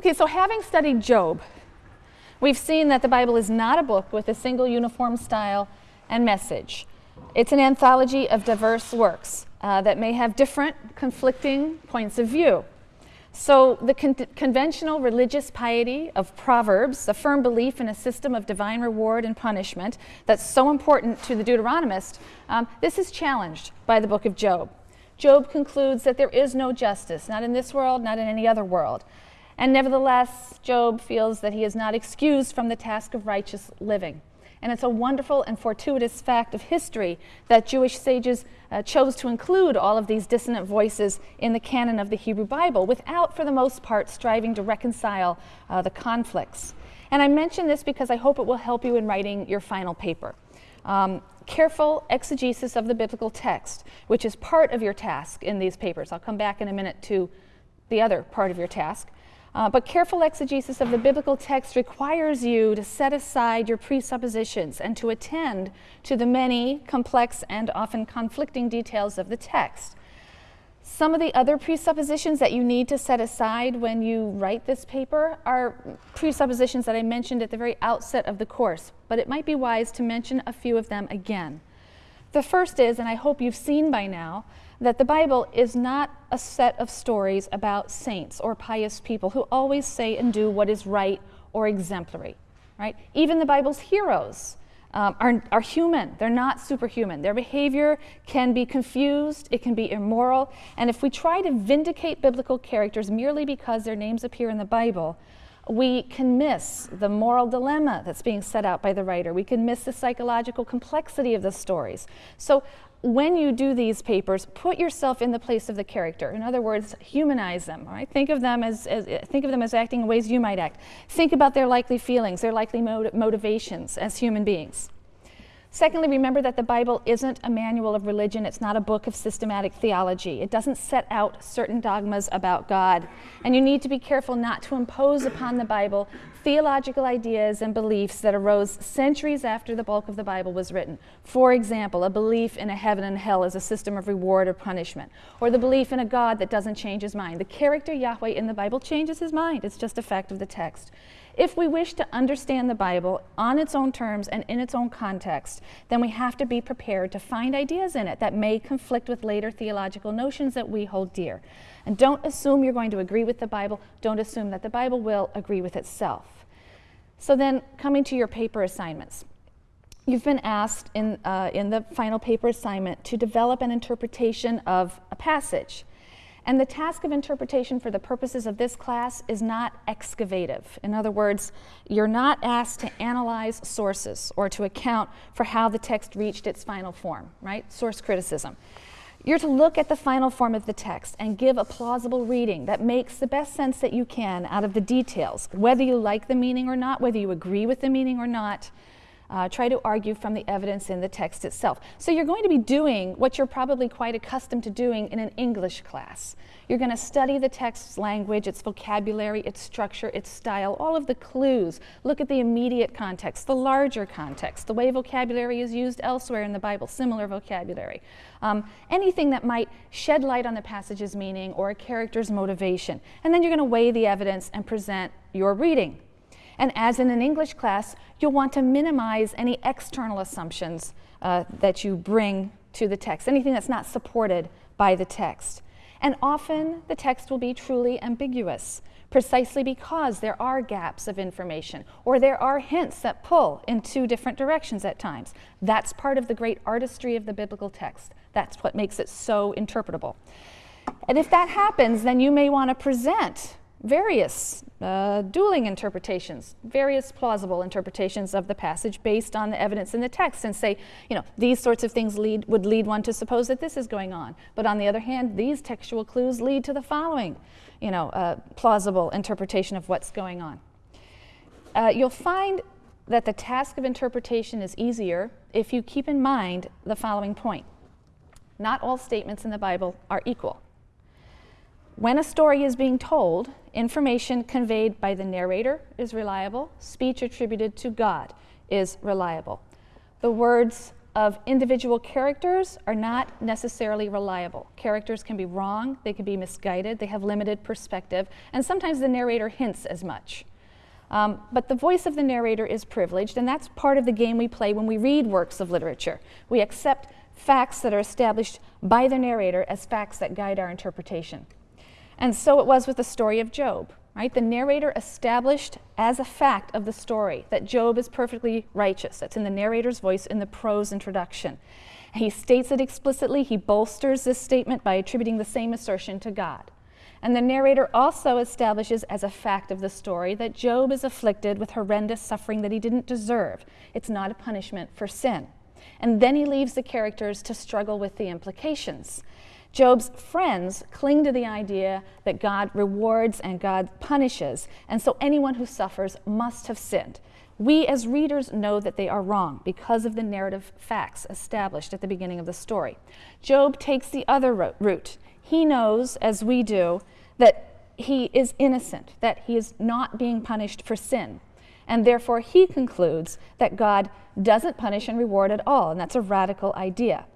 Okay, so having studied Job, we've seen that the Bible is not a book with a single uniform style and message. It's an anthology of diverse works uh, that may have different, conflicting points of view. So, the con conventional religious piety of Proverbs, the firm belief in a system of divine reward and punishment that's so important to the Deuteronomist, um, this is challenged by the book of Job. Job concludes that there is no justice, not in this world, not in any other world. And nevertheless, Job feels that he is not excused from the task of righteous living. And it's a wonderful and fortuitous fact of history that Jewish sages uh, chose to include all of these dissonant voices in the canon of the Hebrew Bible without, for the most part, striving to reconcile uh, the conflicts. And I mention this because I hope it will help you in writing your final paper. Um, careful exegesis of the biblical text, which is part of your task in these papers. I'll come back in a minute to the other part of your task. Uh, but careful exegesis of the biblical text requires you to set aside your presuppositions and to attend to the many complex and often conflicting details of the text. Some of the other presuppositions that you need to set aside when you write this paper are presuppositions that I mentioned at the very outset of the course, but it might be wise to mention a few of them again. The first is, and I hope you've seen by now, that the Bible is not a set of stories about saints or pious people who always say and do what is right or exemplary, right? Even the Bible's heroes um, are, are human. They're not superhuman. Their behavior can be confused, it can be immoral, and if we try to vindicate biblical characters merely because their names appear in the Bible, we can miss the moral dilemma that's being set out by the writer. We can miss the psychological complexity of the stories. So when you do these papers, put yourself in the place of the character. In other words, humanize them. Right? Think of them as, as think of them as acting in ways you might act. Think about their likely feelings, their likely motiv motivations as human beings. Secondly, remember that the Bible isn't a manual of religion. It's not a book of systematic theology. It doesn't set out certain dogmas about God. And you need to be careful not to impose upon the Bible theological ideas and beliefs that arose centuries after the bulk of the Bible was written. For example, a belief in a heaven and hell as a system of reward or punishment, or the belief in a God that doesn't change his mind. The character Yahweh in the Bible changes his mind. It's just a fact of the text. If we wish to understand the Bible on its own terms and in its own context, then we have to be prepared to find ideas in it that may conflict with later theological notions that we hold dear. And don't assume you're going to agree with the Bible. Don't assume that the Bible will agree with itself. So then, coming to your paper assignments. You've been asked in, uh, in the final paper assignment to develop an interpretation of a passage. And the task of interpretation for the purposes of this class is not excavative. In other words, you're not asked to analyze sources or to account for how the text reached its final form, right? Source criticism. You're to look at the final form of the text and give a plausible reading that makes the best sense that you can out of the details, whether you like the meaning or not, whether you agree with the meaning or not. Uh, try to argue from the evidence in the text itself. So you're going to be doing what you're probably quite accustomed to doing in an English class. You're going to study the text's language, its vocabulary, its structure, its style, all of the clues. Look at the immediate context, the larger context, the way vocabulary is used elsewhere in the Bible, similar vocabulary. Um, anything that might shed light on the passage's meaning or a character's motivation. And then you're going to weigh the evidence and present your reading. And as in an English class, you'll want to minimize any external assumptions uh, that you bring to the text, anything that's not supported by the text. And often the text will be truly ambiguous, precisely because there are gaps of information or there are hints that pull in two different directions at times. That's part of the great artistry of the biblical text. That's what makes it so interpretable. And if that happens, then you may want to present various uh, dueling interpretations, various plausible interpretations of the passage based on the evidence in the text and say, you know, these sorts of things lead, would lead one to suppose that this is going on. But on the other hand, these textual clues lead to the following, you know, uh, plausible interpretation of what's going on. Uh, you'll find that the task of interpretation is easier if you keep in mind the following point. Not all statements in the Bible are equal. When a story is being told, information conveyed by the narrator is reliable, speech attributed to God is reliable. The words of individual characters are not necessarily reliable. Characters can be wrong, they can be misguided, they have limited perspective, and sometimes the narrator hints as much. Um, but the voice of the narrator is privileged, and that's part of the game we play when we read works of literature. We accept facts that are established by the narrator as facts that guide our interpretation. And so it was with the story of Job right? The narrator established as a fact of the story that Job is perfectly righteous. That's in the narrator's voice in the prose introduction. He states it explicitly. He bolsters this statement by attributing the same assertion to God. And the narrator also establishes as a fact of the story that Job is afflicted with horrendous suffering that he didn't deserve. It's not a punishment for sin. And then he leaves the characters to struggle with the implications. Job's friends cling to the idea that God rewards and God punishes, and so anyone who suffers must have sinned. We as readers know that they are wrong because of the narrative facts established at the beginning of the story. Job takes the other route. He knows, as we do, that he is innocent, that he is not being punished for sin. And therefore, he concludes that God doesn't punish and reward at all, and that's a radical idea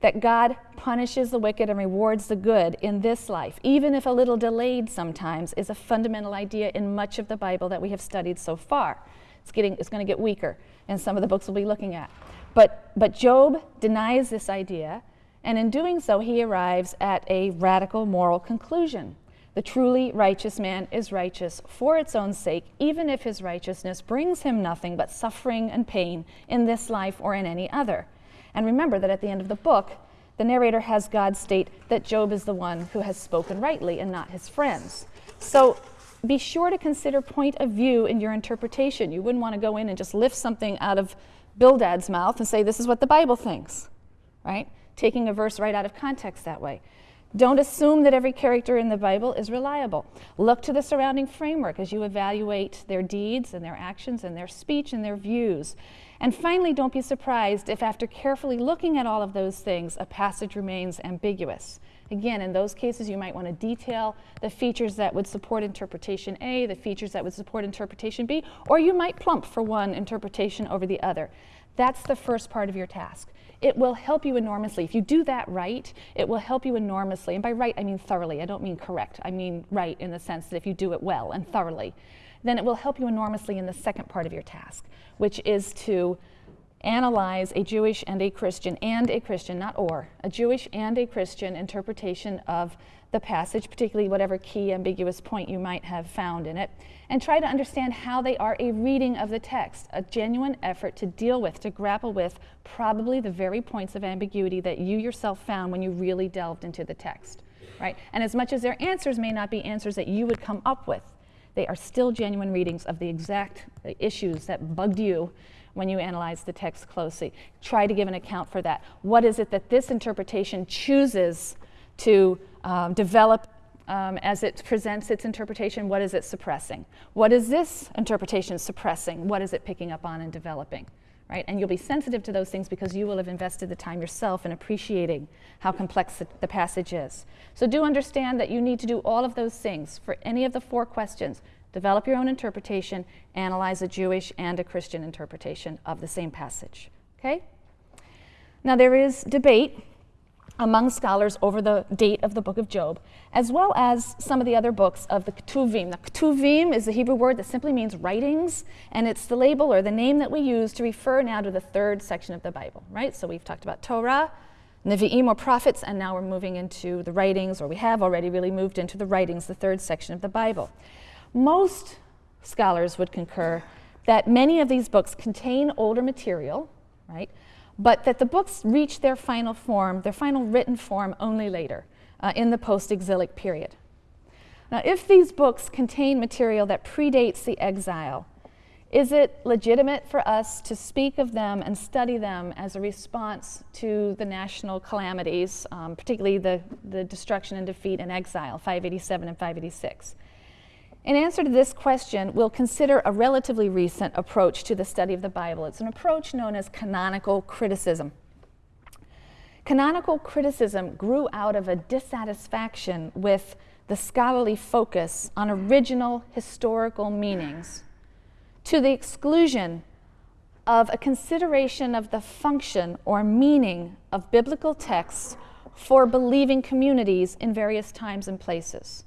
that God punishes the wicked and rewards the good in this life, even if a little delayed sometimes, is a fundamental idea in much of the Bible that we have studied so far. It's, getting, it's going to get weaker in some of the books we'll be looking at. But, but Job denies this idea, and in doing so, he arrives at a radical moral conclusion. The truly righteous man is righteous for its own sake, even if his righteousness brings him nothing but suffering and pain in this life or in any other. And remember that at the end of the book, the narrator has God state that Job is the one who has spoken rightly and not his friends. So be sure to consider point of view in your interpretation. You wouldn't want to go in and just lift something out of Bildad's mouth and say, This is what the Bible thinks, right? Taking a verse right out of context that way. Don't assume that every character in the Bible is reliable. Look to the surrounding framework as you evaluate their deeds and their actions and their speech and their views. And finally, don't be surprised if, after carefully looking at all of those things, a passage remains ambiguous. Again, in those cases, you might want to detail the features that would support interpretation A, the features that would support interpretation B, or you might plump for one interpretation over the other. That's the first part of your task. It will help you enormously. If you do that right, it will help you enormously. And by right, I mean thoroughly. I don't mean correct. I mean right in the sense that if you do it well and thoroughly, then it will help you enormously in the second part of your task, which is to analyze a Jewish and a Christian, and a Christian, not or, a Jewish and a Christian interpretation of the passage, particularly whatever key ambiguous point you might have found in it, and try to understand how they are a reading of the text, a genuine effort to deal with, to grapple with probably the very points of ambiguity that you yourself found when you really delved into the text, right? And as much as their answers may not be answers that you would come up with, they are still genuine readings of the exact issues that bugged you when you analyze the text closely. Try to give an account for that. What is it that this interpretation chooses to um, develop um, as it presents its interpretation? What is it suppressing? What is this interpretation suppressing? What is it picking up on and developing? Right? And you'll be sensitive to those things because you will have invested the time yourself in appreciating how complex the, the passage is. So do understand that you need to do all of those things for any of the four questions develop your own interpretation, analyze a Jewish and a Christian interpretation of the same passage. Okay? Now, there is debate among scholars over the date of the book of Job, as well as some of the other books of the Ketuvim. The Ketuvim is a Hebrew word that simply means writings, and it's the label or the name that we use to refer now to the third section of the Bible, right? So we've talked about Torah, Nevi'im or prophets, and now we're moving into the writings, or we have already really moved into the writings, the third section of the Bible. Most scholars would concur that many of these books contain older material, right? But that the books reach their final form, their final written form, only later, uh, in the post exilic period. Now, if these books contain material that predates the exile, is it legitimate for us to speak of them and study them as a response to the national calamities, um, particularly the, the destruction and defeat and exile, 587 and 586? In answer to this question, we'll consider a relatively recent approach to the study of the Bible. It's an approach known as canonical criticism. Canonical criticism grew out of a dissatisfaction with the scholarly focus on original historical meanings to the exclusion of a consideration of the function or meaning of biblical texts for believing communities in various times and places.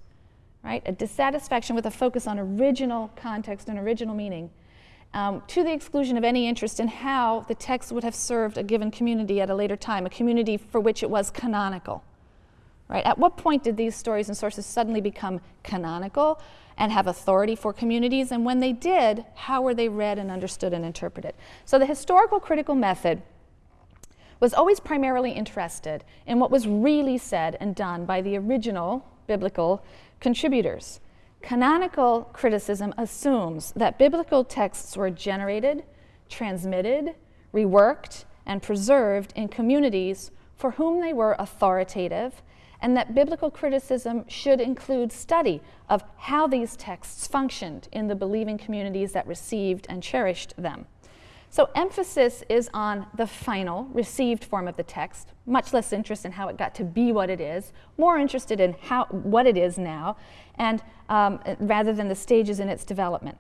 Right? A dissatisfaction with a focus on original context and original meaning, um, to the exclusion of any interest in how the text would have served a given community at a later time, a community for which it was canonical. Right? At what point did these stories and sources suddenly become canonical? and have authority for communities. And when they did, how were they read and understood and interpreted? So the historical critical method was always primarily interested in what was really said and done by the original biblical contributors. Canonical criticism assumes that biblical texts were generated, transmitted, reworked, and preserved in communities for whom they were authoritative and that biblical criticism should include study of how these texts functioned in the believing communities that received and cherished them. So emphasis is on the final, received form of the text, much less interest in how it got to be what it is, more interested in how, what it is now, and um, rather than the stages in its development.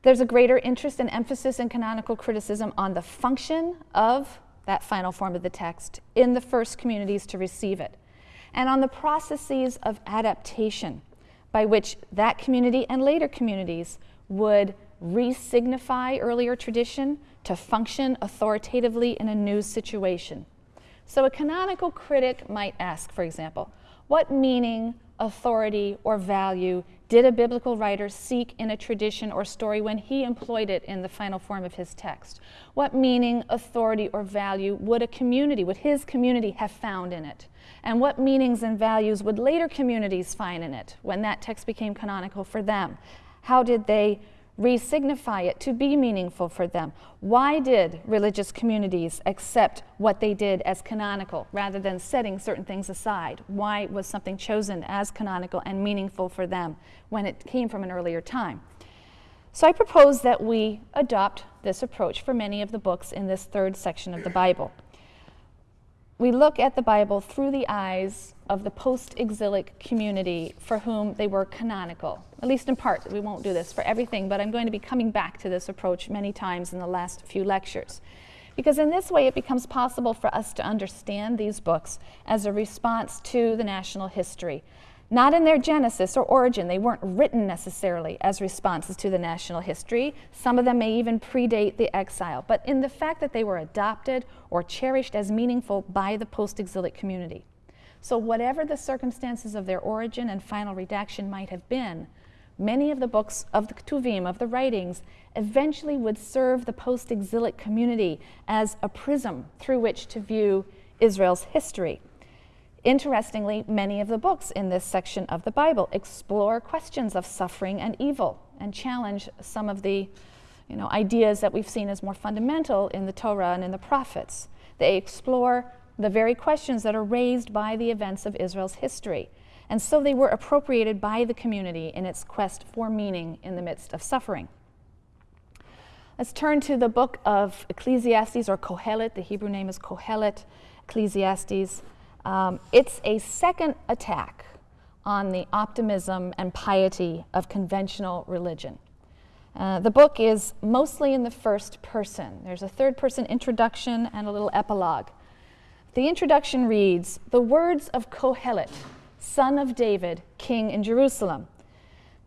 There's a greater interest and emphasis in canonical criticism on the function of that final form of the text in the first communities to receive it and on the processes of adaptation by which that community and later communities would re-signify earlier tradition to function authoritatively in a new situation. So a canonical critic might ask, for example, what meaning, authority, or value did a biblical writer seek in a tradition or story when he employed it in the final form of his text? What meaning, authority, or value would a community, would his community have found in it? And what meanings and values would later communities find in it when that text became canonical for them? How did they re-signify it to be meaningful for them? Why did religious communities accept what they did as canonical rather than setting certain things aside? Why was something chosen as canonical and meaningful for them when it came from an earlier time? So I propose that we adopt this approach for many of the books in this third section of the Bible we look at the Bible through the eyes of the post exilic community for whom they were canonical, at least in part. We won't do this for everything, but I'm going to be coming back to this approach many times in the last few lectures. Because in this way, it becomes possible for us to understand these books as a response to the national history, not in their genesis or origin. They weren't written necessarily as responses to the national history. Some of them may even predate the exile, but in the fact that they were adopted or cherished as meaningful by the post exilic community. So, whatever the circumstances of their origin and final redaction might have been, many of the books of the Ketuvim, of the writings, eventually would serve the post exilic community as a prism through which to view Israel's history. Interestingly, many of the books in this section of the Bible explore questions of suffering and evil and challenge some of the you know, ideas that we've seen as more fundamental in the Torah and in the prophets. They explore the very questions that are raised by the events of Israel's history. And so they were appropriated by the community in its quest for meaning in the midst of suffering. Let's turn to the book of Ecclesiastes or Kohelet. The Hebrew name is Kohelet, Ecclesiastes. Um, it's a second attack on the optimism and piety of conventional religion. Uh, the book is mostly in the first person. There's a third person introduction and a little epilogue. The introduction reads The words of Kohelet, son of David, king in Jerusalem.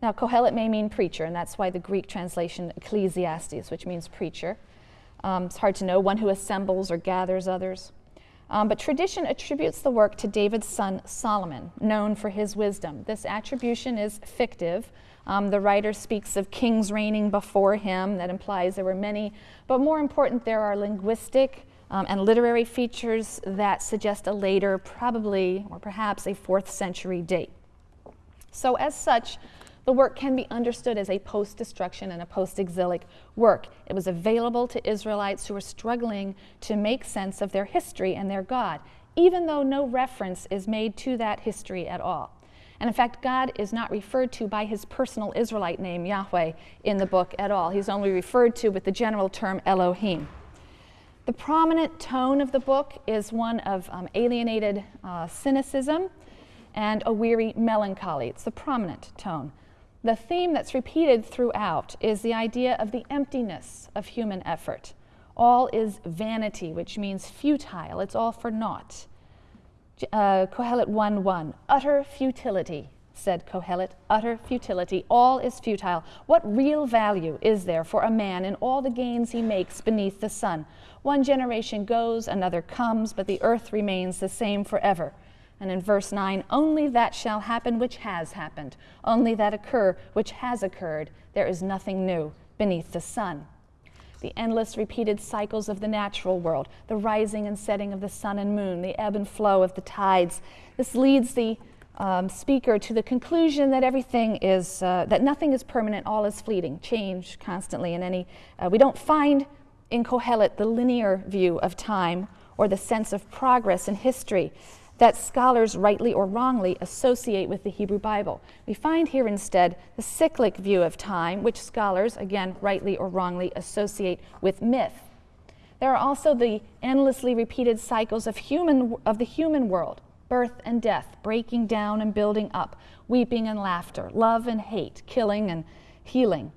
Now, Kohelet may mean preacher, and that's why the Greek translation Ecclesiastes, which means preacher. Um, it's hard to know, one who assembles or gathers others. Um, but tradition attributes the work to David's son Solomon, known for his wisdom. This attribution is fictive. Um, the writer speaks of kings reigning before him, that implies there were many. But more important, there are linguistic um, and literary features that suggest a later, probably or perhaps a fourth century date. So, as such, the work can be understood as a post destruction and a post exilic work. It was available to Israelites who were struggling to make sense of their history and their God, even though no reference is made to that history at all. And in fact, God is not referred to by his personal Israelite name, Yahweh, in the book at all. He's only referred to with the general term Elohim. The prominent tone of the book is one of um, alienated uh, cynicism and a weary melancholy. It's the prominent tone. The theme that's repeated throughout is the idea of the emptiness of human effort. All is vanity, which means futile, it's all for naught. Uh, Kohelet 1 1, utter futility, said Kohelet, utter futility. All is futile. What real value is there for a man in all the gains he makes beneath the sun? One generation goes, another comes, but the earth remains the same forever. And in verse 9, only that shall happen which has happened, only that occur which has occurred. There is nothing new beneath the sun. The endless repeated cycles of the natural world, the rising and setting of the sun and moon, the ebb and flow of the tides. This leads the um, speaker to the conclusion that everything is, uh, that nothing is permanent, all is fleeting, change constantly in any. Uh, we don't find in Kohelet the linear view of time or the sense of progress in history that scholars rightly or wrongly associate with the Hebrew Bible. We find here instead the cyclic view of time, which scholars, again, rightly or wrongly associate with myth. There are also the endlessly repeated cycles of, human, of the human world birth and death, breaking down and building up, weeping and laughter, love and hate, killing and healing.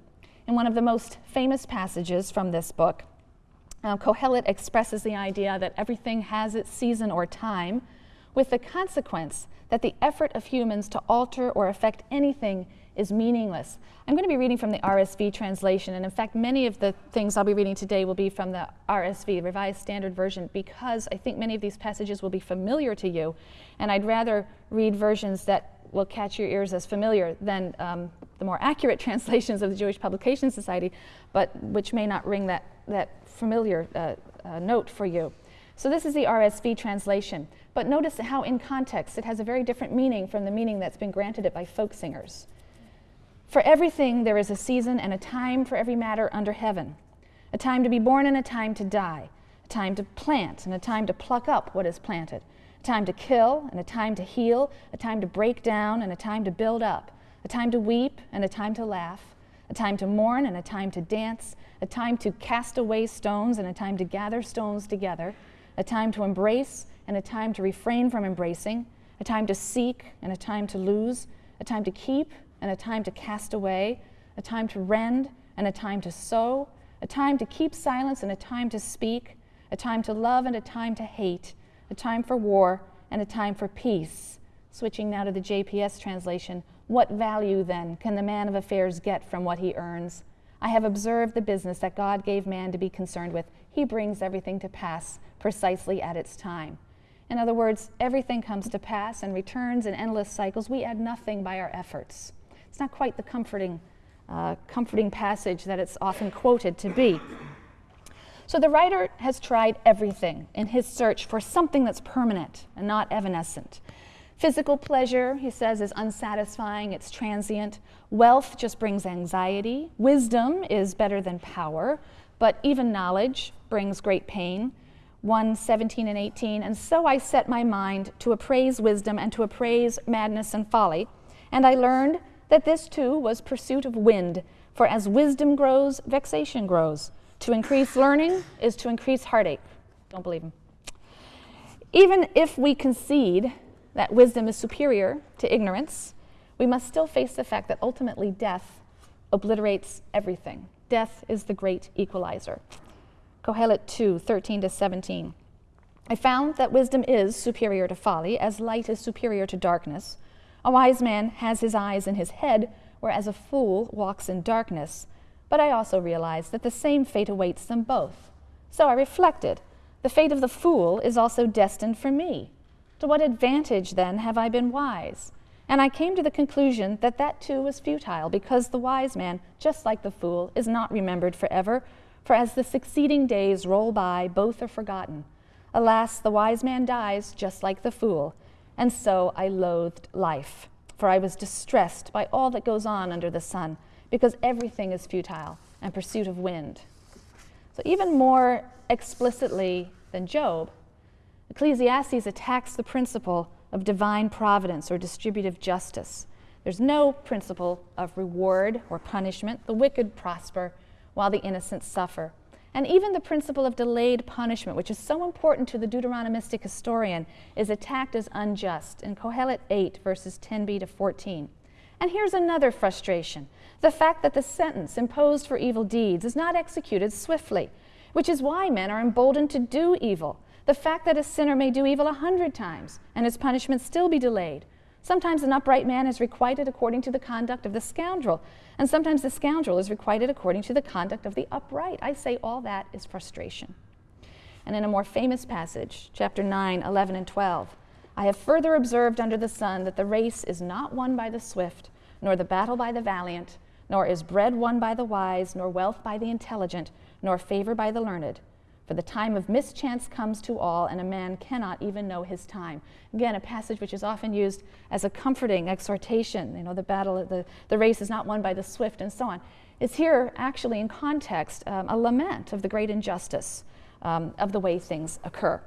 In one of the most famous passages from this book, uh, Kohelet expresses the idea that everything has its season or time with the consequence that the effort of humans to alter or affect anything is meaningless. I'm going to be reading from the RSV translation, and in fact, many of the things I'll be reading today will be from the RSV, Revised Standard Version, because I think many of these passages will be familiar to you, and I'd rather read versions that will catch your ears as familiar than um, the more accurate translations of the Jewish Publication Society, but which may not ring that, that familiar uh, uh, note for you. So this is the RSV translation. But notice how in context it has a very different meaning from the meaning that's been granted it by folk singers. For everything there is a season and a time for every matter under heaven, a time to be born and a time to die, a time to plant and a time to pluck up what is planted, a time to kill and a time to heal, a time to break down and a time to build up, a time to weep and a time to laugh, a time to mourn and a time to dance, a time to cast away stones and a time to gather stones together, a time to embrace and a time to refrain from embracing, a time to seek and a time to lose, a time to keep and a time to cast away, a time to rend and a time to sow, a time to keep silence and a time to speak, a time to love and a time to hate, a time for war and a time for peace. Switching now to the JPS translation, what value then can the man of affairs get from what he earns? I have observed the business that God gave man to be concerned with. He brings everything to pass precisely at its time. In other words, everything comes to pass and returns in endless cycles. We add nothing by our efforts. It's not quite the comforting, uh, comforting passage that it's often quoted to be. So the writer has tried everything in his search for something that's permanent and not evanescent. Physical pleasure, he says, is unsatisfying, it's transient. Wealth just brings anxiety. Wisdom is better than power, but even knowledge brings great pain. 1 17 and 18. And so I set my mind to appraise wisdom and to appraise madness and folly. And I learned that this too was pursuit of wind. For as wisdom grows, vexation grows. To increase learning is to increase heartache. Don't believe him. Even if we concede that wisdom is superior to ignorance, we must still face the fact that ultimately death obliterates everything. Death is the great equalizer. Kohelet 2 13 to 17. I found that wisdom is superior to folly, as light is superior to darkness. A wise man has his eyes in his head, whereas a fool walks in darkness. But I also realized that the same fate awaits them both. So I reflected the fate of the fool is also destined for me. To what advantage, then, have I been wise? And I came to the conclusion that that too was futile, because the wise man, just like the fool, is not remembered forever, for as the succeeding days roll by, both are forgotten. Alas, the wise man dies just like the fool. And so I loathed life, for I was distressed by all that goes on under the sun, because everything is futile and pursuit of wind. So, even more explicitly than Job, Ecclesiastes attacks the principle of divine providence or distributive justice. There's no principle of reward or punishment. The wicked prosper while the innocent suffer. And even the principle of delayed punishment, which is so important to the Deuteronomistic historian, is attacked as unjust in Kohelet 8, verses 10b to 14. And here's another frustration the fact that the sentence imposed for evil deeds is not executed swiftly, which is why men are emboldened to do evil. The fact that a sinner may do evil a hundred times and his punishment still be delayed. Sometimes an upright man is requited according to the conduct of the scoundrel, and sometimes the scoundrel is requited according to the conduct of the upright. I say all that is frustration. And in a more famous passage, chapter 9, 11, and 12, I have further observed under the sun that the race is not won by the swift, nor the battle by the valiant, nor is bread won by the wise, nor wealth by the intelligent, nor favor by the learned. For the time of mischance comes to all, and a man cannot even know his time. Again, a passage which is often used as a comforting exhortation. You know, the battle, the, the race is not won by the swift, and so on. It's here actually in context um, a lament of the great injustice um, of the way things occur.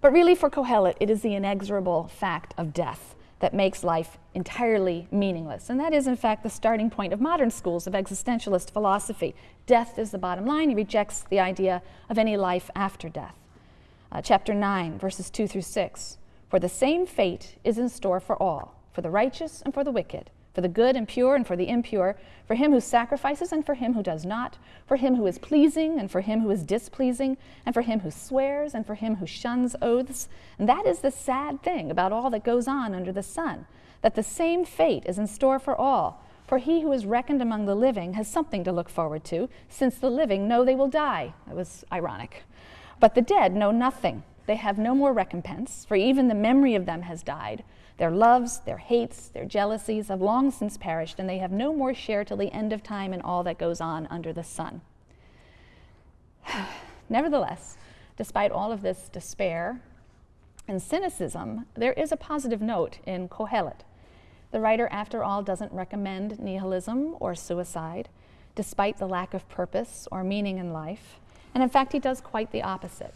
But really, for Kohelet, it is the inexorable fact of death that makes life entirely meaningless. And that is, in fact, the starting point of modern schools of existentialist philosophy. Death is the bottom line. He rejects the idea of any life after death. Uh, chapter 9, verses 2 through 6. For the same fate is in store for all, for the righteous and for the wicked for the good and pure and for the impure, for him who sacrifices and for him who does not, for him who is pleasing and for him who is displeasing, and for him who swears and for him who shuns oaths. And that is the sad thing about all that goes on under the sun, that the same fate is in store for all. For he who is reckoned among the living has something to look forward to, since the living know they will die. That was ironic. But the dead know nothing. They have no more recompense, for even the memory of them has died. Their loves, their hates, their jealousies have long since perished, and they have no more share till the end of time in all that goes on under the sun. Nevertheless, despite all of this despair and cynicism, there is a positive note in Kohelet. The writer, after all, doesn't recommend nihilism or suicide, despite the lack of purpose or meaning in life. And in fact, he does quite the opposite.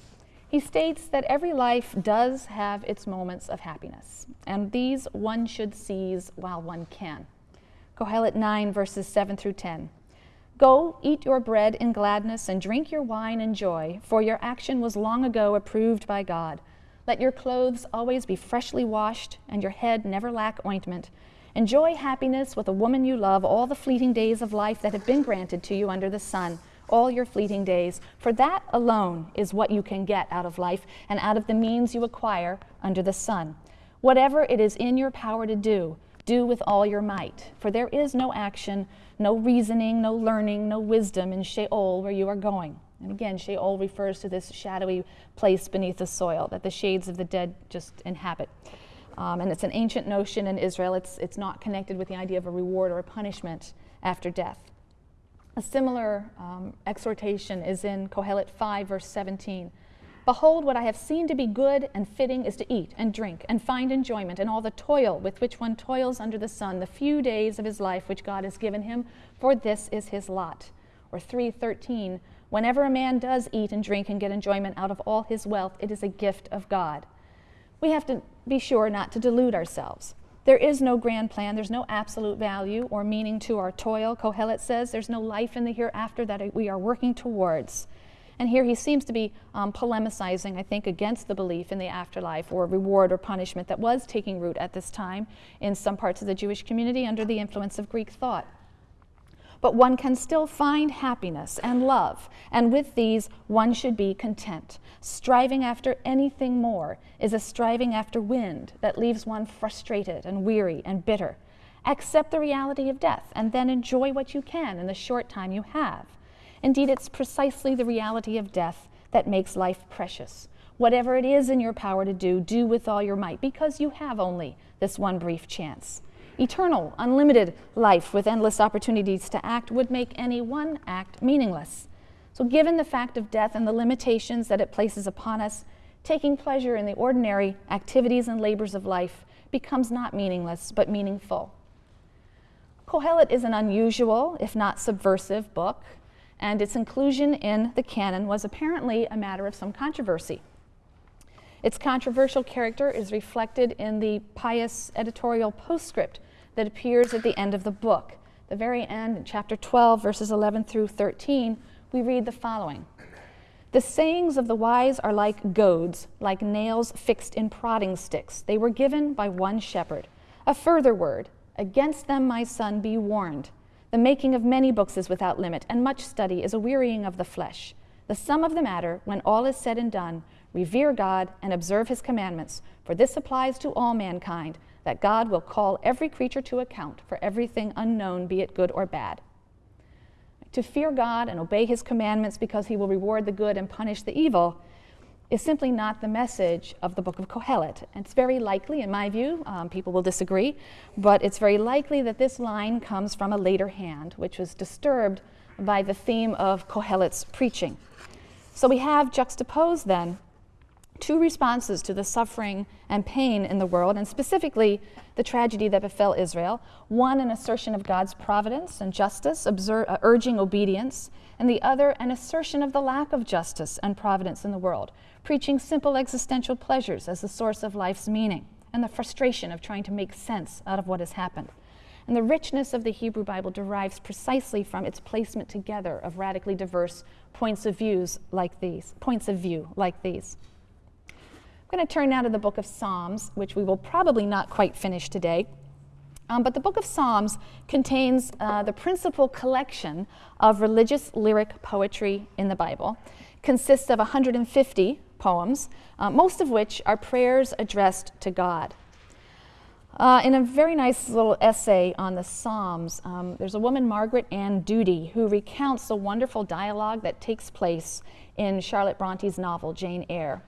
He states that every life does have its moments of happiness, and these one should seize while one can. Kohelet 9, verses 7 through 10. Go, eat your bread in gladness, and drink your wine in joy, for your action was long ago approved by God. Let your clothes always be freshly washed, and your head never lack ointment. Enjoy happiness with a woman you love all the fleeting days of life that have been granted to you under the sun all your fleeting days, for that alone is what you can get out of life and out of the means you acquire under the sun. Whatever it is in your power to do, do with all your might, for there is no action, no reasoning, no learning, no wisdom in Sheol where you are going. And again, Sheol refers to this shadowy place beneath the soil that the shades of the dead just inhabit. Um, and it's an ancient notion in Israel. It's, it's not connected with the idea of a reward or a punishment after death. A similar um, exhortation is in Kohelet 5, verse 17. Behold, what I have seen to be good and fitting is to eat and drink and find enjoyment in all the toil with which one toils under the sun, the few days of his life which God has given him, for this is his lot. Or 3:13, whenever a man does eat and drink and get enjoyment out of all his wealth, it is a gift of God. We have to be sure not to delude ourselves. There is no grand plan. There's no absolute value or meaning to our toil. Kohelet says there's no life in the hereafter that we are working towards. And here he seems to be um, polemicizing, I think, against the belief in the afterlife or reward or punishment that was taking root at this time in some parts of the Jewish community under the influence of Greek thought but one can still find happiness and love, and with these one should be content. Striving after anything more is a striving after wind that leaves one frustrated and weary and bitter. Accept the reality of death and then enjoy what you can in the short time you have. Indeed, it's precisely the reality of death that makes life precious. Whatever it is in your power to do, do with all your might, because you have only this one brief chance. Eternal, unlimited life with endless opportunities to act would make any one act meaningless. So, given the fact of death and the limitations that it places upon us, taking pleasure in the ordinary activities and labors of life becomes not meaningless, but meaningful. Kohelet is an unusual, if not subversive, book, and its inclusion in the canon was apparently a matter of some controversy. Its controversial character is reflected in the pious editorial postscript that appears at the end of the book. The very end, chapter 12, verses 11 through 13, we read the following The sayings of the wise are like goads, like nails fixed in prodding sticks. They were given by one shepherd. A further word, Against them, my son, be warned. The making of many books is without limit, and much study is a wearying of the flesh. The sum of the matter, when all is said and done, revere God and observe his commandments, for this applies to all mankind, that God will call every creature to account for everything unknown, be it good or bad. To fear God and obey his commandments because he will reward the good and punish the evil is simply not the message of the book of Kohelet. And it's very likely, in my view, um, people will disagree, but it's very likely that this line comes from a later hand, which was disturbed by the theme of Kohelet's preaching. So we have juxtaposed then two responses to the suffering and pain in the world, and specifically the tragedy that befell Israel. One, an assertion of God's providence and justice, uh, urging obedience, and the other, an assertion of the lack of justice and providence in the world, preaching simple existential pleasures as the source of life's meaning, and the frustration of trying to make sense out of what has happened. And the richness of the Hebrew Bible derives precisely from its placement together of radically diverse points of views like these, points of view like these. I'm going to turn now to the book of Psalms, which we will probably not quite finish today. Um, but the book of Psalms contains uh, the principal collection of religious lyric poetry in the Bible. Consists of 150 poems, uh, most of which are prayers addressed to God. Uh, in a very nice little essay on the Psalms, um, there's a woman, Margaret Ann Doody, who recounts a wonderful dialogue that takes place in Charlotte Bronte's novel, Jane Eyre.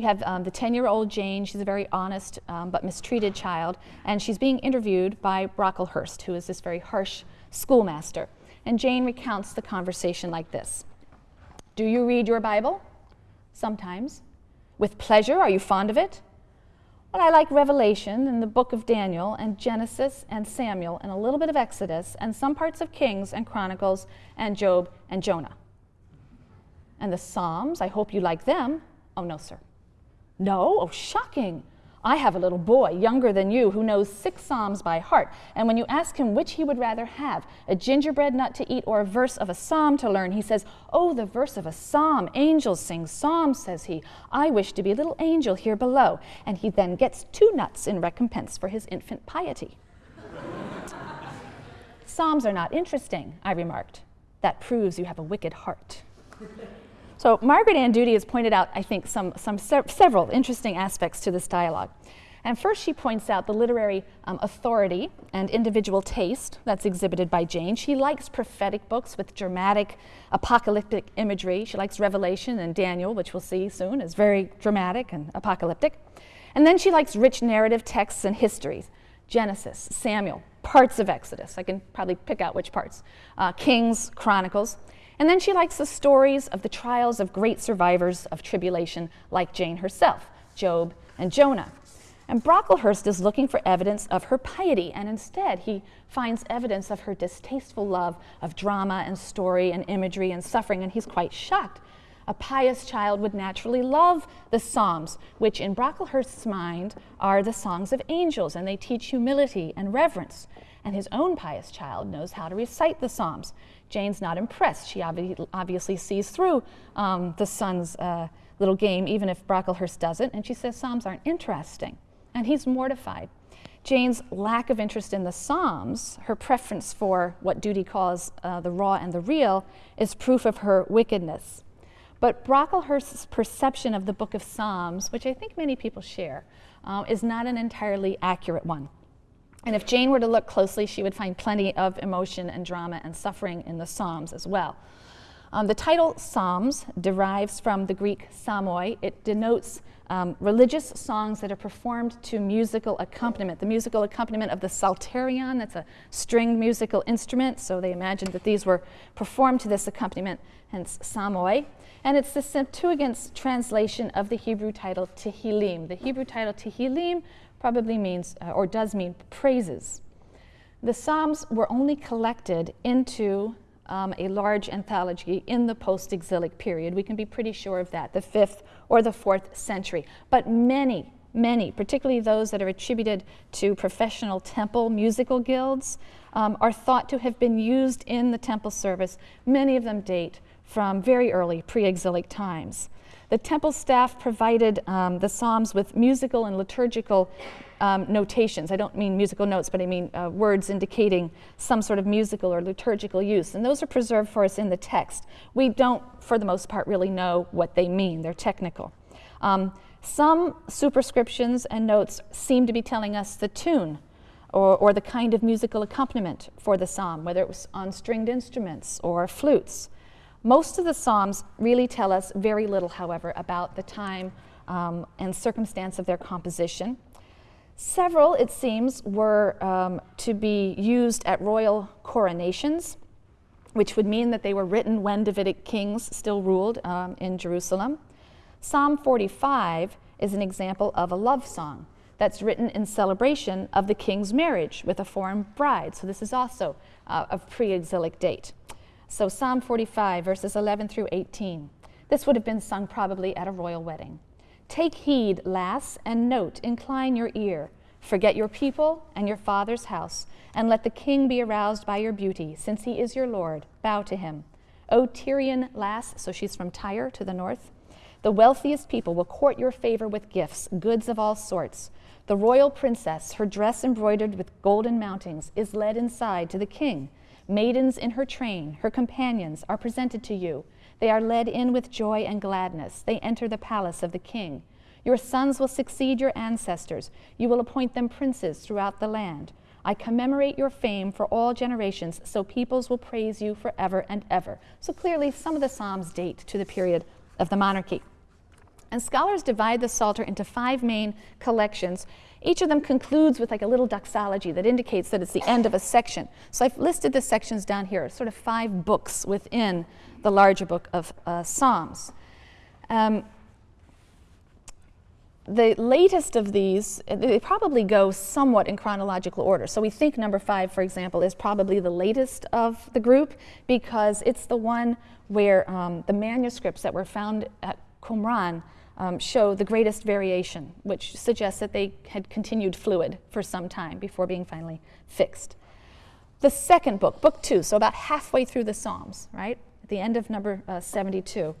You have um, the 10 year old Jane, she's a very honest um, but mistreated child, and she's being interviewed by Brocklehurst, who is this very harsh schoolmaster. And Jane recounts the conversation like this Do you read your Bible? Sometimes. With pleasure, are you fond of it? Well, I like Revelation and the book of Daniel and Genesis and Samuel and a little bit of Exodus and some parts of Kings and Chronicles and Job and Jonah. And the Psalms, I hope you like them. Oh, no, sir. No? Oh, shocking. I have a little boy younger than you who knows six Psalms by heart. And when you ask him which he would rather have, a gingerbread nut to eat or a verse of a psalm to learn, he says, Oh, the verse of a psalm. Angels sing psalms, says he. I wish to be a little angel here below. And he then gets two nuts in recompense for his infant piety. Psalms are not interesting, I remarked. That proves you have a wicked heart. So Margaret Ann Doody has pointed out, I think, some, some se several interesting aspects to this dialogue. And first, she points out the literary um, authority and individual taste that's exhibited by Jane. She likes prophetic books with dramatic apocalyptic imagery. She likes Revelation and Daniel, which we'll see soon, is very dramatic and apocalyptic. And then she likes rich narrative texts and histories Genesis, Samuel, parts of Exodus. I can probably pick out which parts. Uh, Kings, Chronicles. And then she likes the stories of the trials of great survivors of tribulation like Jane herself, Job and Jonah. And Brocklehurst is looking for evidence of her piety, and instead he finds evidence of her distasteful love of drama and story and imagery and suffering, and he's quite shocked. A pious child would naturally love the Psalms, which in Brocklehurst's mind are the songs of angels, and they teach humility and reverence. And his own pious child knows how to recite the Psalms. Jane's not impressed. She obvi obviously sees through um, the son's uh, little game, even if Brocklehurst doesn't, and she says Psalms aren't interesting. And he's mortified. Jane's lack of interest in the Psalms, her preference for what Doody calls uh, the raw and the real, is proof of her wickedness. But Brocklehurst's perception of the book of Psalms, which I think many people share, uh, is not an entirely accurate one. And if Jane were to look closely, she would find plenty of emotion and drama and suffering in the Psalms as well. Um, the title Psalms derives from the Greek psalmoi. It denotes um, religious songs that are performed to musical accompaniment. The musical accompaniment of the psalterion, that's a stringed musical instrument, so they imagined that these were performed to this accompaniment, hence psalmoi. And it's the Septuagint's translation of the Hebrew title Tehillim. The Hebrew title Tehillim probably means, uh, or does mean, praises. The Psalms were only collected into um, a large anthology in the post exilic period. We can be pretty sure of that, the fifth or the fourth century. But many, many, particularly those that are attributed to professional temple musical guilds, um, are thought to have been used in the temple service. Many of them date from very early pre exilic times. The temple staff provided um, the Psalms with musical and liturgical um, notations. I don't mean musical notes, but I mean uh, words indicating some sort of musical or liturgical use. And those are preserved for us in the text. We don't, for the most part, really know what they mean, they're technical. Um, some superscriptions and notes seem to be telling us the tune or, or the kind of musical accompaniment for the psalm, whether it was on stringed instruments or flutes. Most of the psalms really tell us very little, however, about the time um, and circumstance of their composition. Several, it seems, were um, to be used at royal coronations, which would mean that they were written when Davidic kings still ruled um, in Jerusalem. Psalm 45 is an example of a love song that's written in celebration of the king's marriage with a foreign bride. So this is also uh, of pre-exilic date. So Psalm 45, verses 11 through 18. This would have been sung probably at a royal wedding. Take heed, lass, and note, incline your ear. Forget your people and your father's house, and let the king be aroused by your beauty, since he is your Lord. Bow to him. O Tyrian lass, so she's from Tyre to the north, the wealthiest people will court your favor with gifts, goods of all sorts. The royal princess, her dress embroidered with golden mountings, is led inside to the king. Maidens in her train, her companions, are presented to you. They are led in with joy and gladness. They enter the palace of the king. Your sons will succeed your ancestors. You will appoint them princes throughout the land. I commemorate your fame for all generations, so peoples will praise you forever and ever. So clearly, some of the Psalms date to the period of the monarchy. And scholars divide the Psalter into five main collections. Each of them concludes with like a little doxology that indicates that it's the end of a section. So I've listed the sections down here, sort of five books within the larger book of uh, Psalms. Um, the latest of these, they probably go somewhat in chronological order. So we think number five, for example, is probably the latest of the group because it's the one where um, the manuscripts that were found at Qumran um, show the greatest variation, which suggests that they had continued fluid for some time before being finally fixed. The second book, book two, so about halfway through the Psalms, right? At the end of number uh, 72.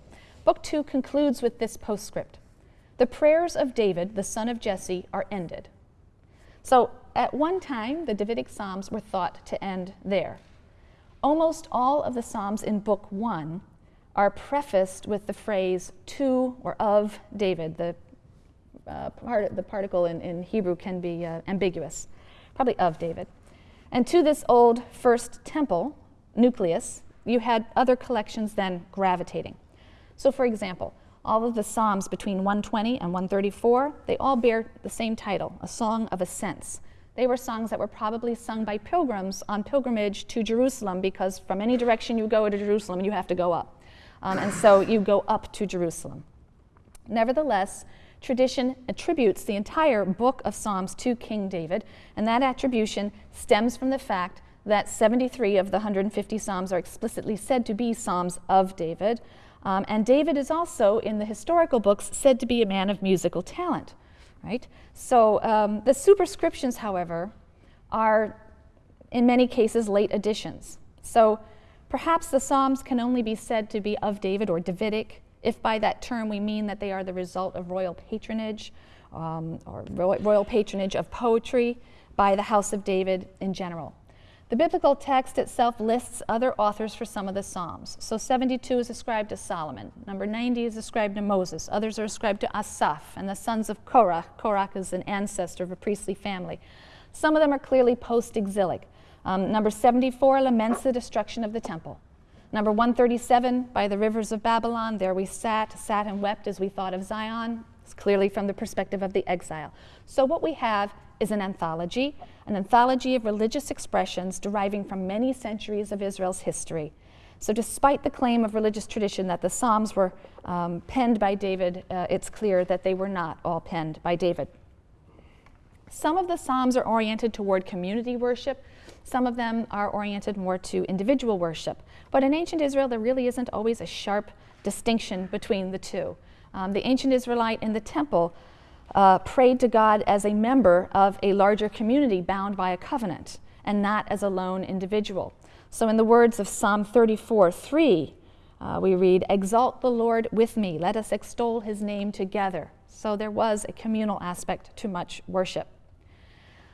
Book two concludes with this postscript. The prayers of David, the son of Jesse, are ended. So at one time, the Davidic Psalms were thought to end there. Almost all of the Psalms in Book One are prefaced with the phrase to or of David. The, uh, part, the particle in, in Hebrew can be uh, ambiguous, probably of David. And to this old first temple nucleus, you had other collections then gravitating. So, for example, all of the Psalms between 120 and 134, they all bear the same title, A Song of Ascents. They were songs that were probably sung by pilgrims on pilgrimage to Jerusalem because from any direction you go to Jerusalem, you have to go up. Um, and so you go up to Jerusalem. Nevertheless, tradition attributes the entire book of Psalms to King David, and that attribution stems from the fact that 73 of the 150 Psalms are explicitly said to be Psalms of David, um, and David is also, in the historical books, said to be a man of musical talent, right? So um, the superscriptions, however, are in many cases late additions. So perhaps the Psalms can only be said to be of David or Davidic, if by that term we mean that they are the result of royal patronage um, or royal patronage of poetry by the house of David in general. The biblical text itself lists other authors for some of the Psalms. So 72 is ascribed to Solomon. Number 90 is ascribed to Moses. Others are ascribed to Asaph and the sons of Korah. Korah is an ancestor of a priestly family. Some of them are clearly post exilic. Um, number 74 laments the destruction of the temple. Number 137, by the rivers of Babylon, there we sat, sat and wept as we thought of Zion. It's clearly from the perspective of the exile. So what we have is an anthology, an anthology of religious expressions deriving from many centuries of Israel's history. So, despite the claim of religious tradition that the Psalms were um, penned by David, uh, it's clear that they were not all penned by David. Some of the Psalms are oriented toward community worship, some of them are oriented more to individual worship. But in ancient Israel, there really isn't always a sharp distinction between the two. Um, the ancient Israelite in the temple uh, prayed to God as a member of a larger community bound by a covenant and not as a lone individual. So, in the words of Psalm 34 3, Uh, we read, Exalt the Lord with me, let us extol his name together. So there was a communal aspect to much worship.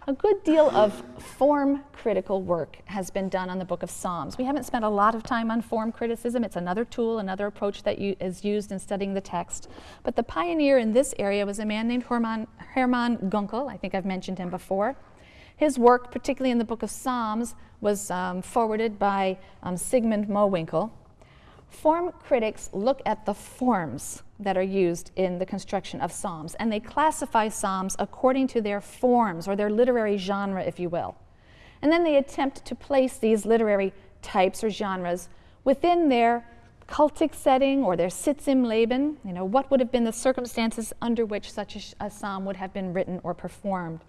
A good deal of form critical work has been done on the book of Psalms. We haven't spent a lot of time on form criticism. It's another tool, another approach that is used in studying the text. But the pioneer in this area was a man named Hermann, Hermann Gunkel. I think I've mentioned him before. His work, particularly in the book of Psalms, was um, forwarded by um, Sigmund Mowinckel. Form critics look at the forms that are used in the construction of psalms, and they classify psalms according to their forms or their literary genre, if you will. And then they attempt to place these literary types or genres within their cultic setting or their sitz im Leben. You know, what would have been the circumstances under which such a, a psalm would have been written or performed?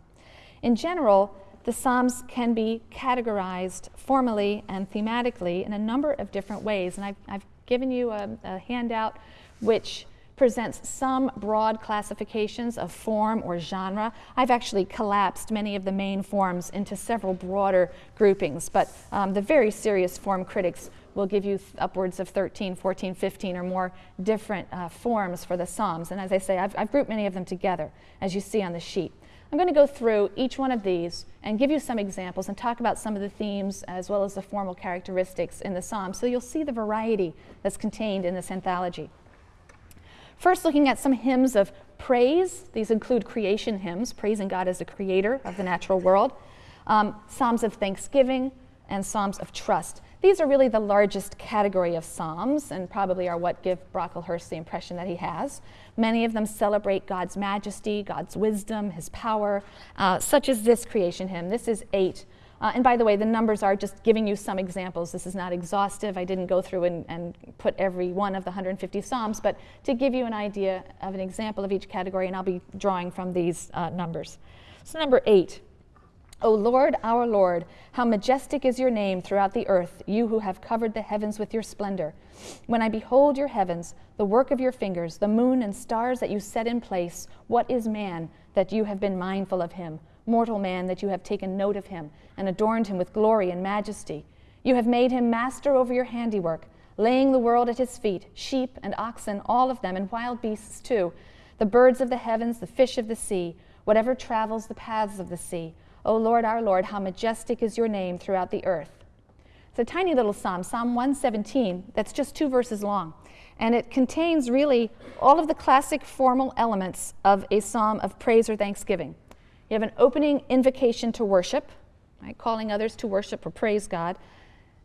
In general, the Psalms can be categorized formally and thematically in a number of different ways. And I've, I've given you a, a handout which presents some broad classifications of form or genre. I've actually collapsed many of the main forms into several broader groupings, but um, the very serious form critics will give you upwards of 13, 14, 15 or more different uh, forms for the Psalms. And as I say, I've, I've grouped many of them together, as you see on the sheet. I'm going to go through each one of these and give you some examples and talk about some of the themes as well as the formal characteristics in the psalm so you'll see the variety that's contained in this anthology. First, looking at some hymns of praise. These include creation hymns, praising God as the creator of the natural world, um, psalms of thanksgiving, and psalms of trust. These are really the largest category of psalms and probably are what give Brocklehurst the impression that he has. Many of them celebrate God's majesty, God's wisdom, his power, uh, such as this creation hymn. This is eight. Uh, and by the way, the numbers are just giving you some examples. This is not exhaustive. I didn't go through and, and put every one of the 150 Psalms, but to give you an idea of an example of each category, and I'll be drawing from these uh, numbers. So, number eight O Lord, our Lord, how majestic is your name throughout the earth, you who have covered the heavens with your splendor. When I behold your heavens, the work of your fingers, the moon and stars that you set in place, what is man that you have been mindful of him? Mortal man that you have taken note of him and adorned him with glory and majesty. You have made him master over your handiwork, laying the world at his feet, sheep and oxen, all of them, and wild beasts too, the birds of the heavens, the fish of the sea, whatever travels the paths of the sea O Lord, our Lord, how majestic is your name throughout the earth. It's a tiny little psalm, Psalm 117, that's just two verses long. And it contains really all of the classic formal elements of a psalm of praise or thanksgiving. You have an opening invocation to worship, right, calling others to worship or praise God.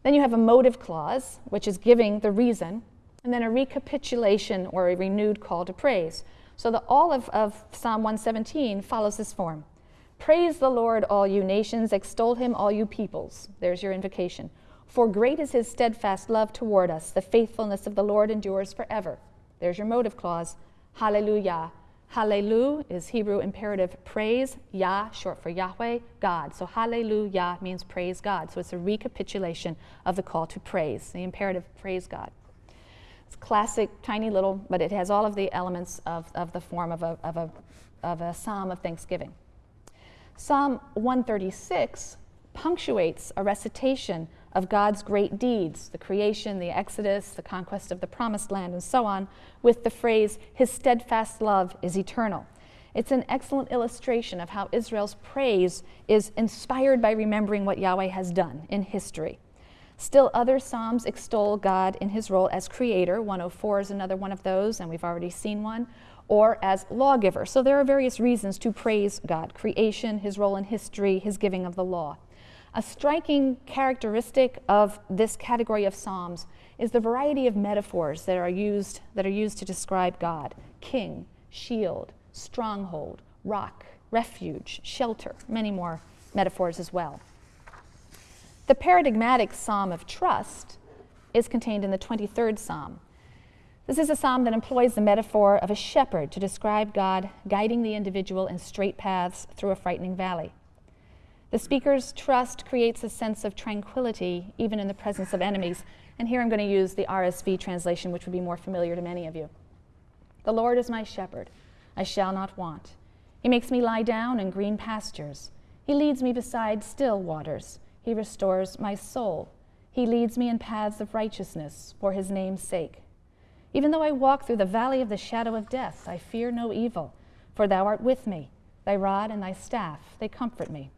Then you have a motive clause, which is giving the reason, and then a recapitulation or a renewed call to praise. So the, all of, of Psalm 117 follows this form. Praise the Lord, all you nations, extol him, all you peoples. There's your invocation. For great is his steadfast love toward us. The faithfulness of the Lord endures forever. There's your motive clause. Hallelujah. Hallelujah is Hebrew imperative praise, Yah, short for Yahweh, God. So hallelujah means praise God. So it's a recapitulation of the call to praise, the imperative praise God. It's classic, tiny little, but it has all of the elements of, of the form of a, of, a, of a psalm of thanksgiving. Psalm 136 punctuates a recitation of God's great deeds, the creation, the exodus, the conquest of the promised land, and so on, with the phrase, His steadfast love is eternal. It's an excellent illustration of how Israel's praise is inspired by remembering what Yahweh has done in history. Still, other Psalms extol God in his role as creator. 104 is another one of those, and we've already seen one or as lawgiver. So there are various reasons to praise God creation, his role in history, his giving of the law. A striking characteristic of this category of psalms is the variety of metaphors that are used that are used to describe God: king, shield, stronghold, rock, refuge, shelter, many more metaphors as well. The paradigmatic psalm of trust is contained in the 23rd psalm. This is a psalm that employs the metaphor of a shepherd to describe God guiding the individual in straight paths through a frightening valley. The speaker's trust creates a sense of tranquility even in the presence of enemies. And here I'm going to use the RSV translation, which would be more familiar to many of you. The Lord is my shepherd, I shall not want. He makes me lie down in green pastures. He leads me beside still waters. He restores my soul. He leads me in paths of righteousness for his name's sake. Even though I walk through the valley of the shadow of death, I fear no evil, for thou art with me. Thy rod and thy staff, they comfort me.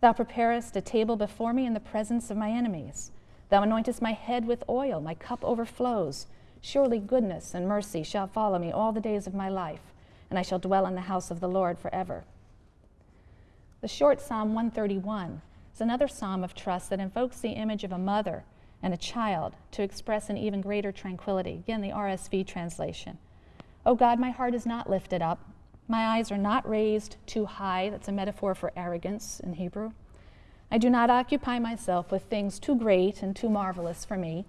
Thou preparest a table before me in the presence of my enemies. Thou anointest my head with oil, my cup overflows. Surely goodness and mercy shall follow me all the days of my life, and I shall dwell in the house of the Lord forever. The short Psalm 131 is another psalm of trust that invokes the image of a mother and a child to express an even greater tranquility. Again, the RSV translation. O God, my heart is not lifted up. My eyes are not raised too high. That's a metaphor for arrogance in Hebrew. I do not occupy myself with things too great and too marvelous for me,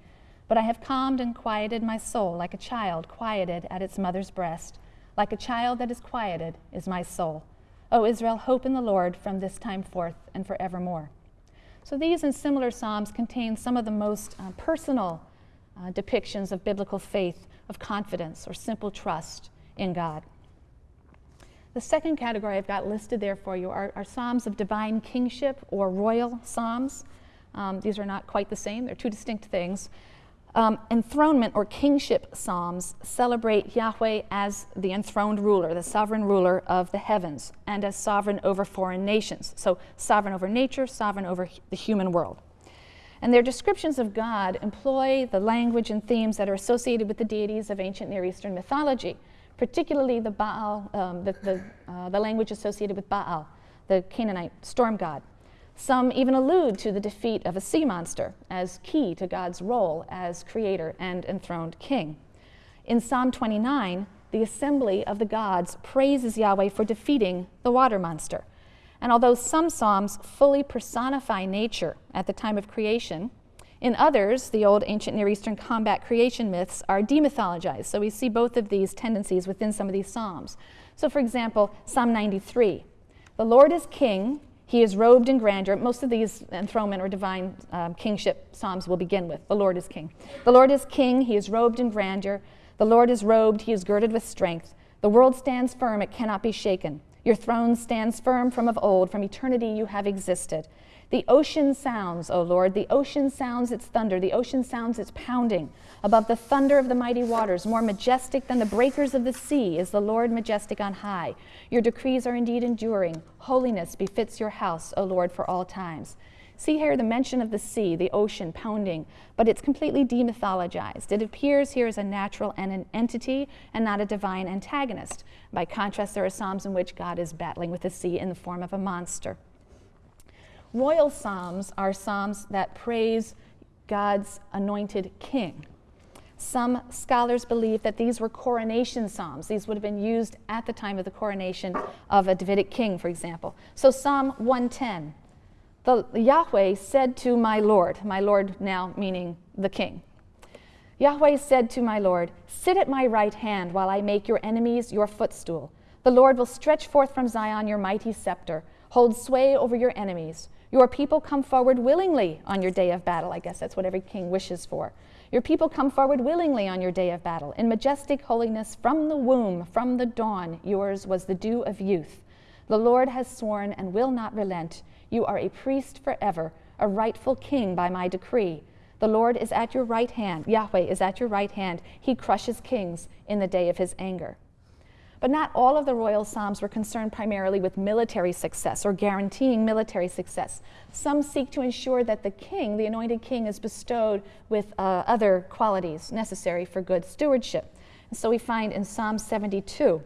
but I have calmed and quieted my soul like a child quieted at its mother's breast. Like a child that is quieted is my soul. O Israel, hope in the Lord from this time forth and forevermore. So these and similar psalms contain some of the most uh, personal uh, depictions of biblical faith, of confidence, or simple trust in God. The second category I've got listed there for you are, are psalms of divine kingship or royal psalms. Um, these are not quite the same, they're two distinct things. Um, enthronement or kingship psalms celebrate Yahweh as the enthroned ruler, the sovereign ruler of the heavens, and as sovereign over foreign nations. So, sovereign over nature, sovereign over the human world. And their descriptions of God employ the language and themes that are associated with the deities of ancient Near Eastern mythology, particularly the Baal, um, the, the, uh, the language associated with Baal, the Canaanite storm god. Some even allude to the defeat of a sea monster as key to God's role as creator and enthroned king. In Psalm 29, the assembly of the gods praises Yahweh for defeating the water monster. And although some Psalms fully personify nature at the time of creation, in others, the old ancient Near Eastern combat creation myths are demythologized. So we see both of these tendencies within some of these Psalms. So, for example, Psalm 93 The Lord is king, he is robed in grandeur. Most of these enthronement or divine um, kingship psalms will begin with The Lord is king. The Lord is king, he is robed in grandeur. The Lord is robed, he is girded with strength. The world stands firm, it cannot be shaken. Your throne stands firm from of old, from eternity you have existed. The ocean sounds, O Lord, the ocean sounds its thunder, the ocean sounds its pounding. Above the thunder of the mighty waters, more majestic than the breakers of the sea, is the Lord majestic on high. Your decrees are indeed enduring. Holiness befits your house, O Lord, for all times. See here the mention of the sea, the ocean pounding, but it's completely demythologized. It appears here as a natural and an entity and not a divine antagonist. By contrast, there are Psalms in which God is battling with the sea in the form of a monster. Royal Psalms are Psalms that praise God's anointed king. Some scholars believe that these were coronation psalms. These would have been used at the time of the coronation of a Davidic king, for example. So, Psalm 110 the Yahweh said to my Lord, my Lord now meaning the king. Yahweh said to my Lord, Sit at my right hand while I make your enemies your footstool. The Lord will stretch forth from Zion your mighty scepter, hold sway over your enemies. Your people come forward willingly on your day of battle. I guess that's what every king wishes for. Your people come forward willingly on your day of battle. In majestic holiness from the womb, from the dawn, yours was the dew of youth. The Lord has sworn and will not relent. You are a priest forever, a rightful king by my decree. The Lord is at your right hand. Yahweh is at your right hand. He crushes kings in the day of his anger. But not all of the royal psalms were concerned primarily with military success or guaranteeing military success. Some seek to ensure that the king, the anointed king, is bestowed with uh, other qualities necessary for good stewardship. And so we find in Psalm 72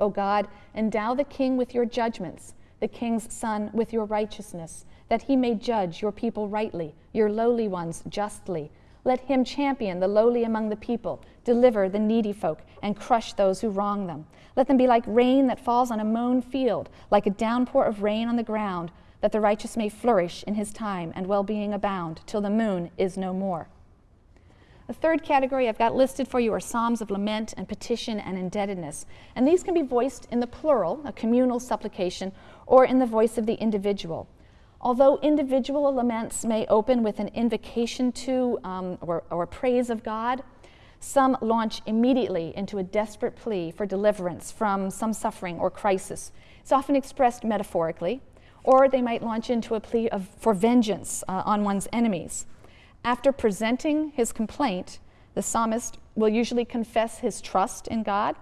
O God, endow the king with your judgments, the king's son with your righteousness, that he may judge your people rightly, your lowly ones justly let him champion the lowly among the people, deliver the needy folk, and crush those who wrong them. Let them be like rain that falls on a mown field, like a downpour of rain on the ground, that the righteous may flourish in his time and well being abound, till the moon is no more. The third category I've got listed for you are Psalms of lament and petition and indebtedness. And these can be voiced in the plural, a communal supplication, or in the voice of the individual. Although individual laments may open with an invocation to um, or, or praise of God, some launch immediately into a desperate plea for deliverance from some suffering or crisis. It's often expressed metaphorically, or they might launch into a plea of, for vengeance uh, on one's enemies. After presenting his complaint, the psalmist will usually confess his trust in God,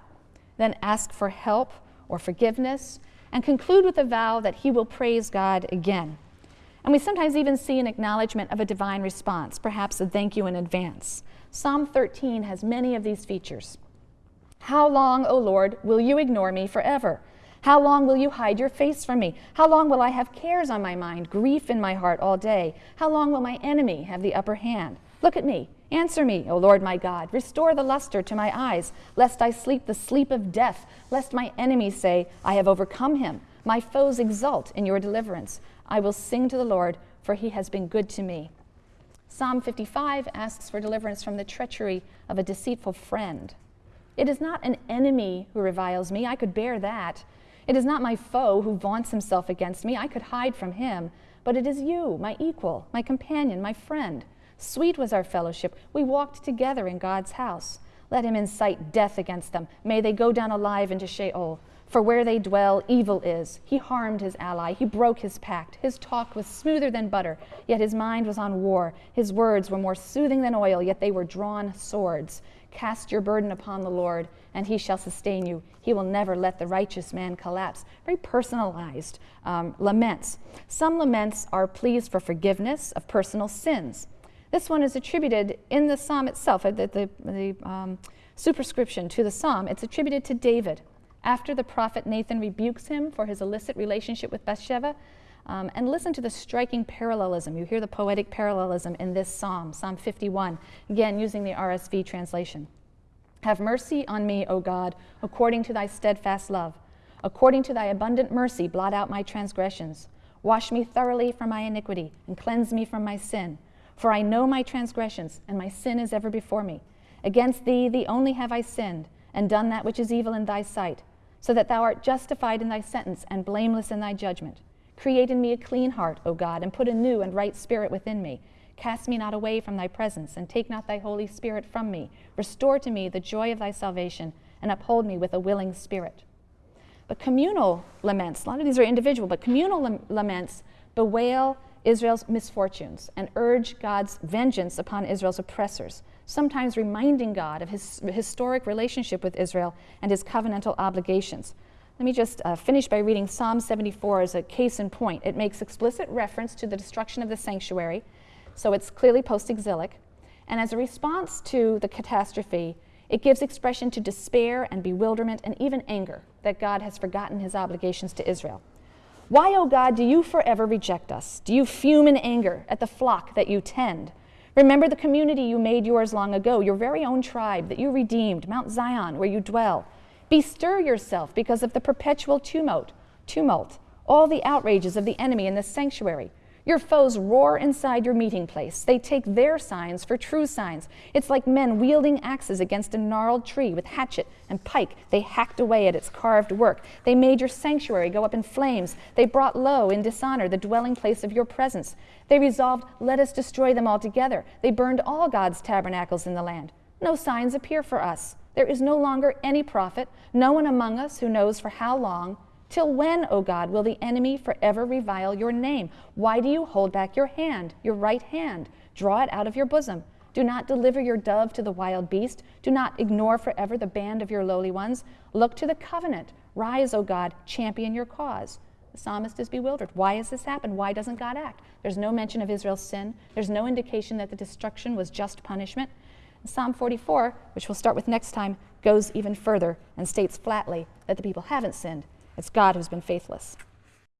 then ask for help or forgiveness, and conclude with a vow that he will praise God again. And we sometimes even see an acknowledgement of a divine response, perhaps a thank you in advance. Psalm 13 has many of these features. How long, O Lord, will you ignore me forever? How long will you hide your face from me? How long will I have cares on my mind, grief in my heart all day? How long will my enemy have the upper hand? Look at me. Answer me, O Lord my God. Restore the luster to my eyes, lest I sleep the sleep of death, lest my enemies say, I have overcome him. My foes exult in your deliverance. I will sing to the Lord, for he has been good to me. Psalm 55 asks for deliverance from the treachery of a deceitful friend. It is not an enemy who reviles me, I could bear that. It is not my foe who vaunts himself against me, I could hide from him. But it is you, my equal, my companion, my friend. Sweet was our fellowship. We walked together in God's house. Let him incite death against them. May they go down alive into Sheol. For where they dwell, evil is. He harmed his ally. He broke his pact. His talk was smoother than butter, yet his mind was on war. His words were more soothing than oil, yet they were drawn swords. Cast your burden upon the Lord, and he shall sustain you. He will never let the righteous man collapse. Very personalized um, laments. Some laments are pleas for forgiveness of personal sins. This one is attributed in the psalm itself, uh, the, the, the um, superscription to the psalm. It's attributed to David after the prophet Nathan rebukes him for his illicit relationship with Bathsheba. Um, and listen to the striking parallelism. You hear the poetic parallelism in this psalm, Psalm 51, again using the RSV translation. Have mercy on me, O God, according to thy steadfast love. According to thy abundant mercy, blot out my transgressions. Wash me thoroughly from my iniquity and cleanse me from my sin. For I know my transgressions, and my sin is ever before me. Against thee, thee only have I sinned, and done that which is evil in thy sight so that thou art justified in thy sentence and blameless in thy judgment. Create in me a clean heart, O God, and put a new and right spirit within me. Cast me not away from thy presence, and take not thy Holy Spirit from me. Restore to me the joy of thy salvation, and uphold me with a willing spirit. But communal laments, a lot of these are individual, but communal laments bewail Israel's misfortunes and urge God's vengeance upon Israel's oppressors sometimes reminding God of his historic relationship with Israel and his covenantal obligations. Let me just uh, finish by reading Psalm 74 as a case in point. It makes explicit reference to the destruction of the sanctuary, so it's clearly post exilic. And as a response to the catastrophe, it gives expression to despair and bewilderment and even anger that God has forgotten his obligations to Israel. Why, O oh God, do you forever reject us? Do you fume in anger at the flock that you tend? Remember the community you made yours long ago, your very own tribe that you redeemed, Mount Zion, where you dwell. Bestir yourself because of the perpetual tumult, tumult, all the outrages of the enemy in the sanctuary. Your foes roar inside your meeting place. They take their signs for true signs. It's like men wielding axes against a gnarled tree with hatchet and pike. They hacked away at its carved work. They made your sanctuary go up in flames. They brought low in dishonor the dwelling place of your presence. They resolved, let us destroy them altogether. They burned all God's tabernacles in the land. No signs appear for us. There is no longer any prophet, no one among us who knows for how long Till when, O God, will the enemy forever revile your name? Why do you hold back your hand, your right hand? Draw it out of your bosom. Do not deliver your dove to the wild beast. Do not ignore forever the band of your lowly ones. Look to the covenant. Rise, O God, champion your cause. The psalmist is bewildered. Why has this happened? Why doesn't God act? There's no mention of Israel's sin. There's no indication that the destruction was just punishment. Psalm 44, which we'll start with next time, goes even further and states flatly that the people haven't sinned it's God who's been faithless.